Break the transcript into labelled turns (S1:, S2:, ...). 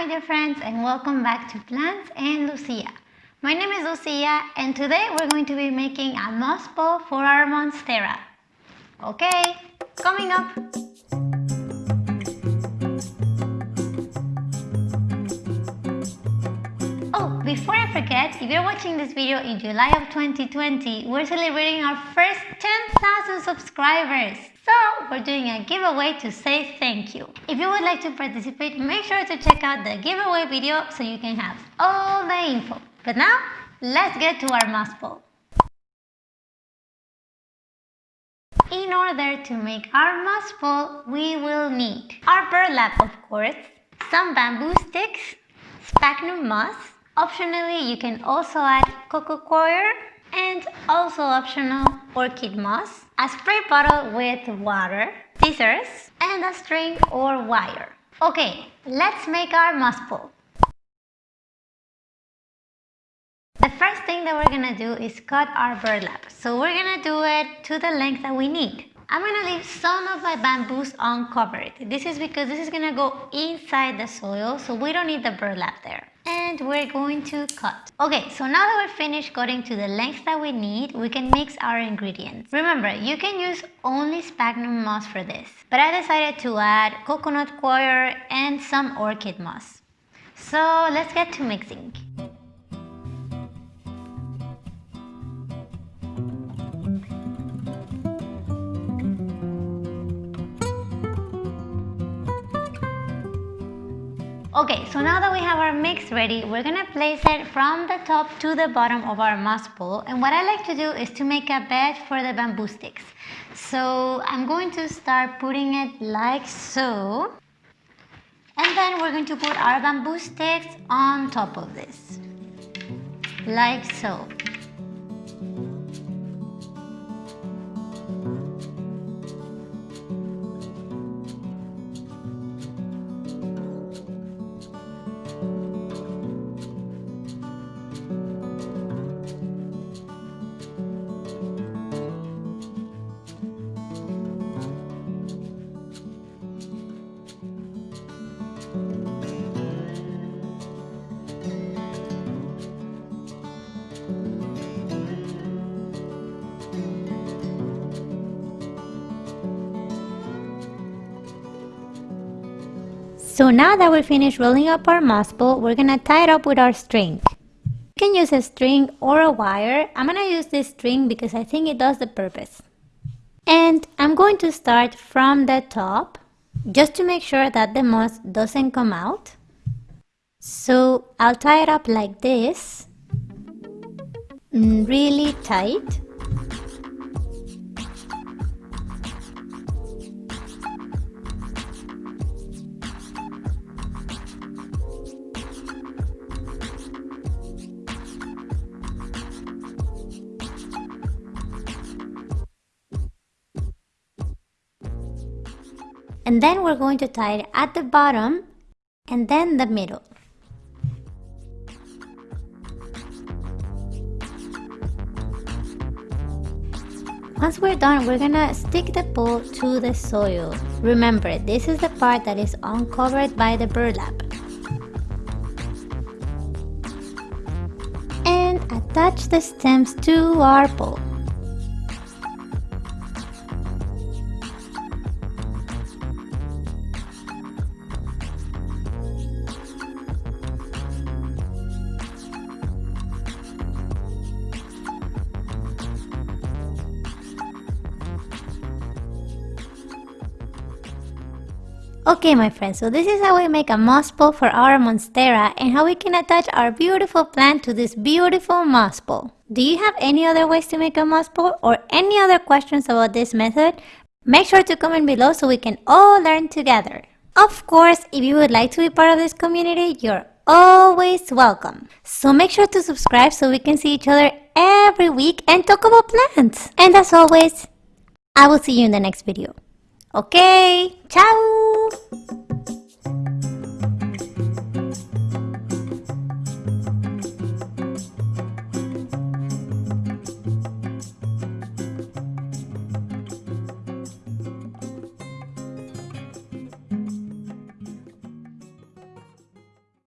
S1: my dear friends and welcome back to Plants and Lucia. My name is Lucia and today we're going to be making a moss ball for our Monstera. Okay, coming up. I forget, if you're watching this video in July of 2020, we're celebrating our first 10,000 subscribers. So we're doing a giveaway to say thank you. If you would like to participate, make sure to check out the giveaway video so you can have all the info. But now, let's get to our moss ball. In order to make our moss ball, we will need our burlap of course, some bamboo sticks, sphagnum moss, optionally you can also add coco coir and also optional orchid moss, a spray bottle with water, scissors, and a string or wire. Okay, let's make our moss ball. The first thing that we're gonna do is cut our burlap. So we're gonna do it to the length that we need. I'm gonna leave some of my bamboos uncovered. This is because this is gonna go inside the soil, so we don't need the burlap there and we're going to cut. Okay, so now that we're finished cutting to the length that we need, we can mix our ingredients. Remember, you can use only sphagnum moss for this, but I decided to add coconut coir and some orchid moss. So let's get to mixing. Okay, so now that we have our mix ready, we're gonna place it from the top to the bottom of our moss ball. And what I like to do is to make a bed for the bamboo sticks. So I'm going to start putting it like so. And then we're going to put our bamboo sticks on top of this, like so. So now that we're finished rolling up our moss ball, we're gonna tie it up with our string. You can use a string or a wire. I'm gonna use this string because I think it does the purpose. And I'm going to start from the top just to make sure that the moss doesn't come out. So I'll tie it up like this, mm, really tight. And then we're going to tie it at the bottom and then the middle. Once we're done, we're gonna stick the pole to the soil. Remember, this is the part that is uncovered by the burlap. And attach the stems to our pole. Okay my friends, so this is how we make a moss ball for our monstera and how we can attach our beautiful plant to this beautiful moss ball. Do you have any other ways to make a moss ball or any other questions about this method? Make sure to comment below so we can all learn together. Of course, if you would like to be part of this community, you're always welcome. So make sure to subscribe so we can see each other every week and talk about plants. And as always, I will see you in the next video. Ok, chao.